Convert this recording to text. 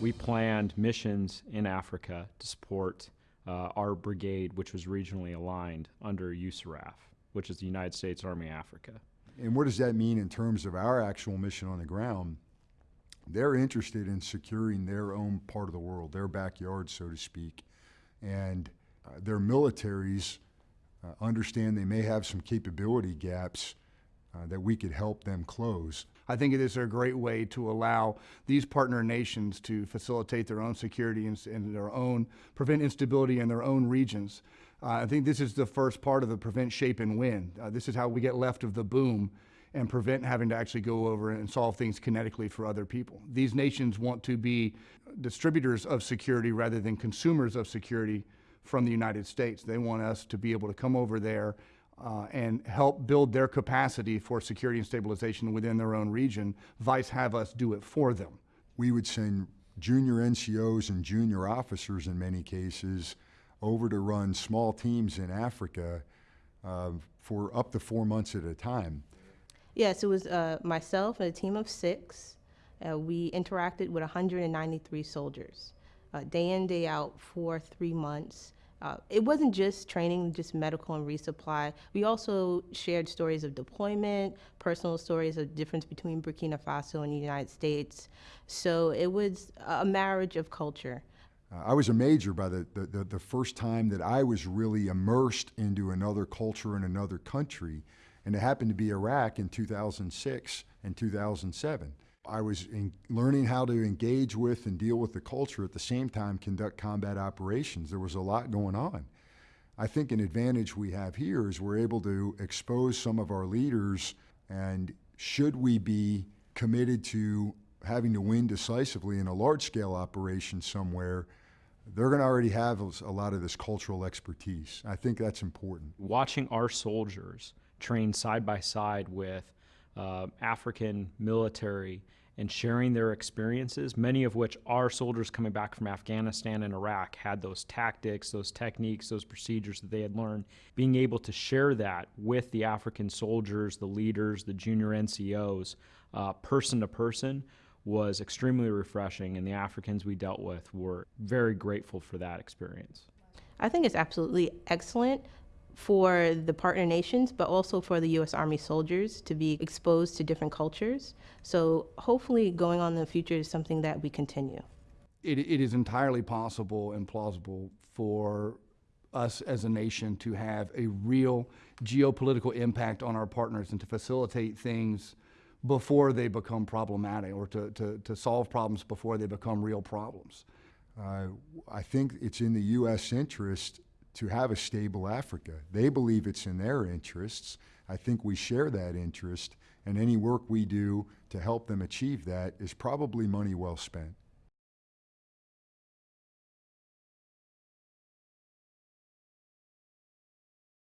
we planned missions in Africa to support uh, our brigade, which was regionally aligned under USARAF, which is the United States Army Africa. And what does that mean in terms of our actual mission on the ground? They're interested in securing their own part of the world, their backyard, so to speak. And uh, their militaries uh, understand they may have some capability gaps uh, that we could help them close. I think it is a great way to allow these partner nations to facilitate their own security and, and their own, prevent instability in their own regions. Uh, I think this is the first part of the prevent, shape, and win. Uh, this is how we get left of the boom and prevent having to actually go over and solve things kinetically for other people. These nations want to be distributors of security rather than consumers of security from the United States. They want us to be able to come over there uh, and help build their capacity for security and stabilization within their own region, vice have us do it for them. We would send junior NCOs and junior officers in many cases over to run small teams in Africa uh, for up to four months at a time. Yes, it was uh, myself and a team of six. Uh, we interacted with 193 soldiers, uh, day in, day out for three months. Uh, it wasn't just training, just medical and resupply. We also shared stories of deployment, personal stories of difference between Burkina Faso and the United States. So it was a marriage of culture. Uh, I was a major by the, the, the, first time that I was really immersed into another culture in another country, and it happened to be Iraq in 2006 and 2007. I was learning how to engage with and deal with the culture at the same time conduct combat operations. There was a lot going on. I think an advantage we have here is we're able to expose some of our leaders and should we be committed to having to win decisively in a large scale operation somewhere, they're going to already have a lot of this cultural expertise. I think that's important. Watching our soldiers train side by side with uh, African military and sharing their experiences, many of which our soldiers coming back from Afghanistan and Iraq had those tactics, those techniques, those procedures that they had learned. Being able to share that with the African soldiers, the leaders, the junior NCOs, uh, person to person, was extremely refreshing, and the Africans we dealt with were very grateful for that experience. I think it's absolutely excellent for the partner nations, but also for the U.S. Army soldiers to be exposed to different cultures. So hopefully going on in the future is something that we continue. It, it is entirely possible and plausible for us as a nation to have a real geopolitical impact on our partners and to facilitate things before they become problematic or to, to, to solve problems before they become real problems. Uh, I think it's in the U.S. interest to have a stable Africa. They believe it's in their interests. I think we share that interest, and any work we do to help them achieve that is probably money well spent.